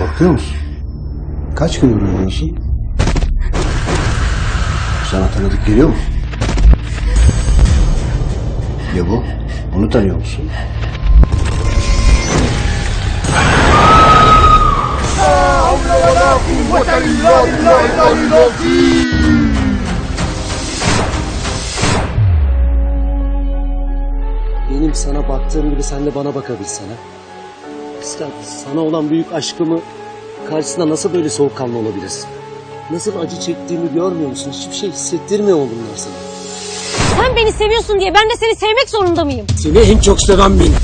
Korkuyor musun? Kaç gündür uyumuyorsun? Sana tanıdık geliyor mu? Ya bu? Onu tanıyor musun? Benim sana baktığım gibi sen de bana bakabilsen ha. Sen, sana olan büyük aşkımı karşısında nasıl böyle soğukkanlı olabilirsin? Nasıl acı çektiğimi görmüyor musun? Hiçbir şey hissettirmiyor mu bunlar sana? Sen beni seviyorsun diye ben de seni sevmek zorunda mıyım? Seni en çok seven benim.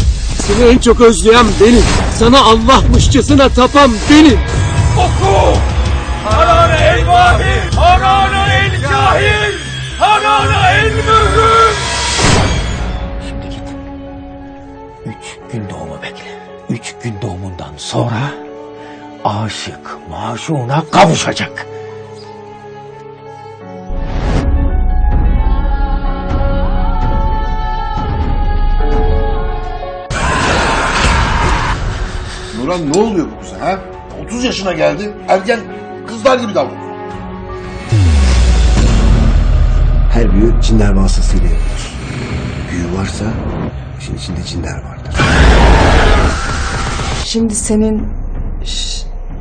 Seni en çok özleyen benim. Sana Allah'mışçasına tapan benim. Harana el vahid, harana el cahil, harana el mühür. Şimdi git. Üç gün doğumu bekle. Üç gün doğumundan sonra aşık maşuna kavuşacak. Nurhan ne oluyor bu kıza ha? 30 yaşına geldi. Ergen kızlar gibi davranıyor. Her büyü cinler vasıtasıyla yapılır. Büyü varsa işin içinde cinler vardır. Şimdi senin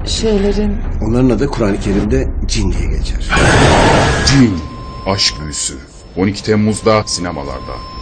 şeylerin Onların adı Kur'an-ı Kerim'de cin diye geçer. Cin, Aşk Büyüsü 12 Temmuz'da sinemalarda.